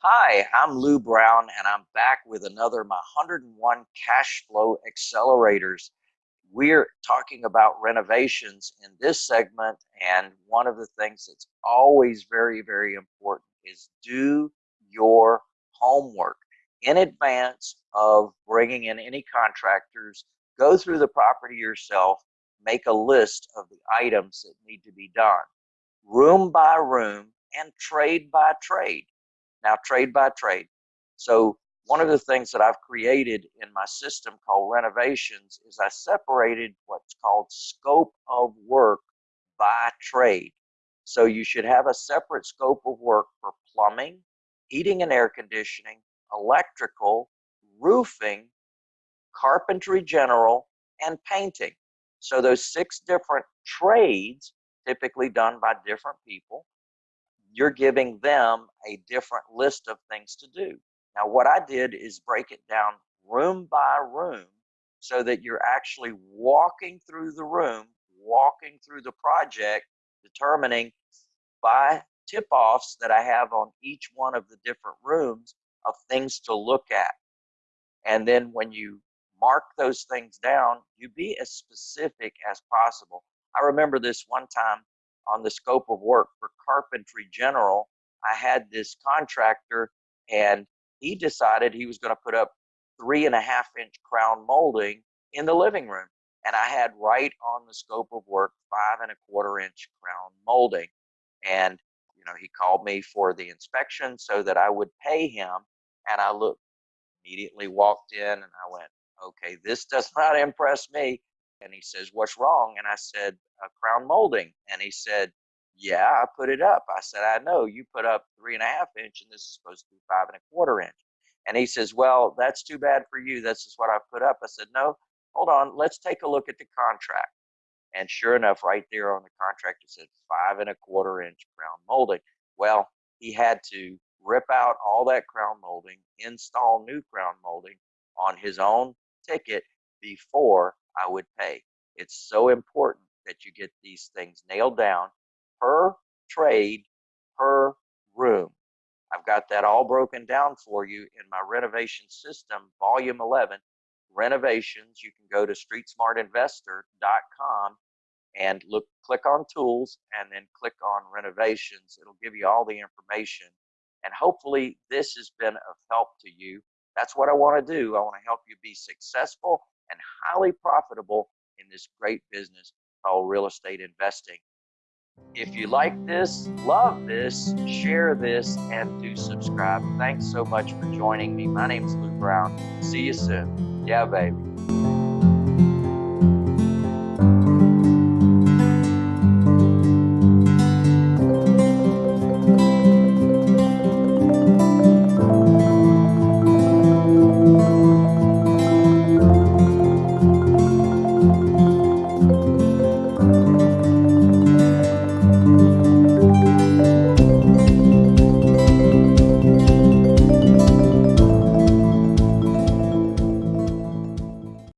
Hi, I'm Lou Brown, and I'm back with another My 101 Cash Flow Accelerators. We're talking about renovations in this segment, and one of the things that's always very, very important is do your homework in advance of bringing in any contractors. Go through the property yourself, make a list of the items that need to be done, room by room, and trade by trade now trade by trade. So one of the things that I've created in my system called renovations is I separated what's called scope of work by trade. So you should have a separate scope of work for plumbing, heating and air conditioning, electrical, roofing, carpentry general, and painting. So those six different trades, typically done by different people, you're giving them a different list of things to do. Now, what I did is break it down room by room so that you're actually walking through the room, walking through the project, determining by tip offs that I have on each one of the different rooms of things to look at. And then when you mark those things down, you be as specific as possible. I remember this one time on the scope of work for Carpentry General, I had this contractor and he decided he was going to put up three and a half inch crown molding in the living room. And I had right on the scope of work five and a quarter inch crown molding. And, you know, he called me for the inspection so that I would pay him. And I looked, immediately walked in and I went, okay, this does not impress me. And he says, What's wrong? And I said, uh, Crown molding. And he said, Yeah, I put it up. I said, I know you put up three and a half inch and this is supposed to be five and a quarter inch. And he says, Well, that's too bad for you. This is what I put up. I said, No, hold on. Let's take a look at the contract. And sure enough, right there on the contract, it said five and a quarter inch crown molding. Well, he had to rip out all that crown molding, install new crown molding on his own ticket before I would pay. It's so important that you get these things nailed down per trade, per room. I've got that all broken down for you in my renovation system, volume 11, renovations. You can go to streetsmartinvestor.com and look, click on tools and then click on renovations. It'll give you all the information. And hopefully this has been of help to you. That's what I want to do. I want to help you be successful and highly profitable in this great business called real estate investing. If you like this, love this, share this, and do subscribe. Thanks so much for joining me. My name is Lou Brown. See you soon. Yeah, baby.